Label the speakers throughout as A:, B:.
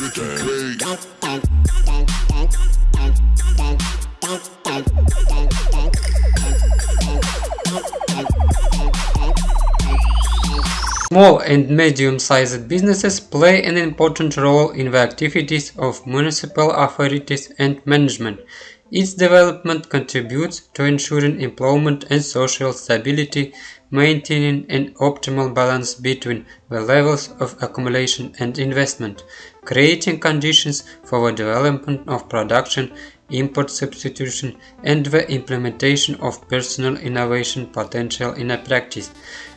A: Small and medium-sized businesses play an important role in the activities of municipal authorities and management. Its development contributes to ensuring employment and social stability, maintaining an optimal balance between the levels of accumulation and investment, creating conditions for the development of production, import substitution, and the implementation of personal innovation potential in a practice.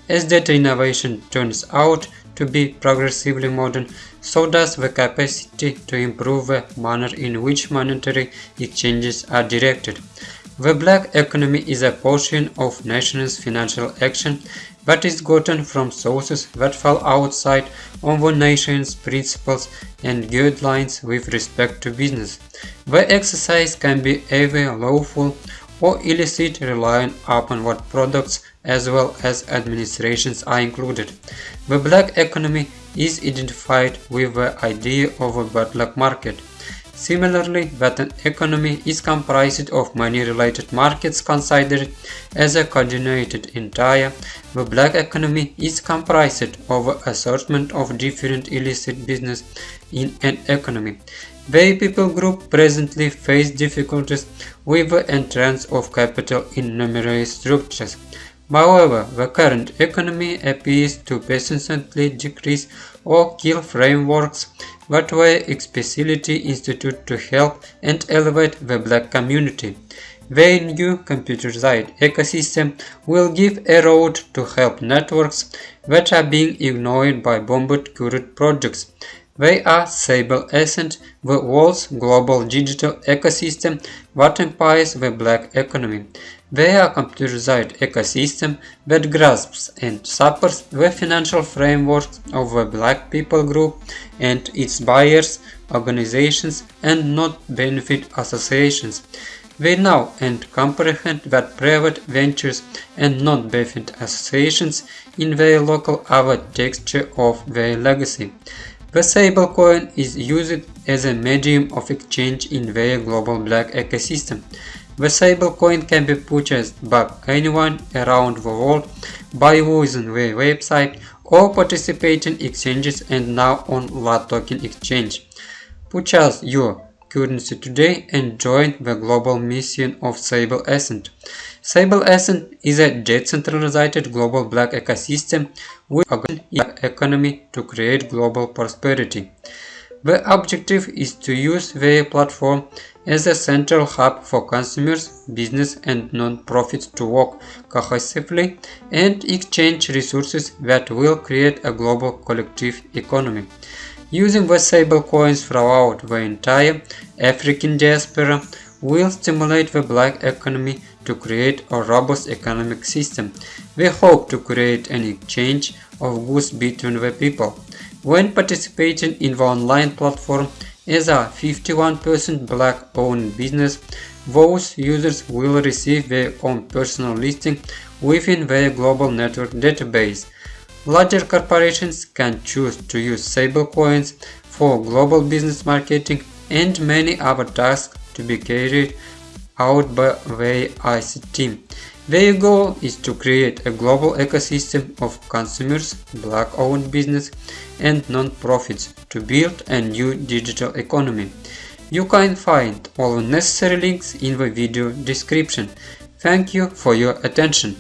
A: As data innovation turns out to be progressively modern, so does the capacity to improve the manner in which monetary exchanges are directed. The black economy is a portion of nation's financial action that is gotten from sources that fall outside of the nation's principles and guidelines with respect to business. The exercise can be either lawful or illicit relying upon what products as well as administrations are included. The black economy is identified with the idea of a black market. Similarly, that an economy is comprised of many related markets considered as a coordinated entire, the black economy is comprised of an assortment of different illicit business in an economy. The people group presently face difficulties with the entrance of capital in numerous structures. However, the current economy appears to persistently decrease or kill frameworks that were explicitly instituted to help and elevate the black community. The new computerized ecosystem will give a road to help networks that are being ignored by bombed current projects. They are Sable Ascent, the world's global digital ecosystem that empowers the black economy. They are a computerized ecosystem that grasps and supports the financial framework of the black people group and its buyers, organizations and not benefit associations. They know and comprehend that private ventures and non-benefit associations in their local are the texture of their legacy. The stablecoin is used as a medium of exchange in their global black ecosystem. The stablecoin can be purchased by anyone around the world by using their website or participating exchanges and now on LATOKEN Exchange. Purchase your currency today and join the global mission of Sable Ascent. Sable Ascent is a decentralized global black ecosystem with a economy to create global prosperity. The objective is to use their platform as a central hub for consumers, business and non-profits to work cohesively and exchange resources that will create a global collective economy. Using the stablecoins throughout the entire African diaspora will stimulate the black economy to create a robust economic system. We hope to create an exchange of goods between the people. When participating in the online platform as a 51% black-owned business, those users will receive their own personal listing within their global network database. Larger corporations can choose to use stablecoins for global business marketing and many other tasks to be carried out by their ICT team. Their goal is to create a global ecosystem of consumers, black-owned business and non-profits to build a new digital economy. You can find all the necessary links in the video description. Thank you for your attention.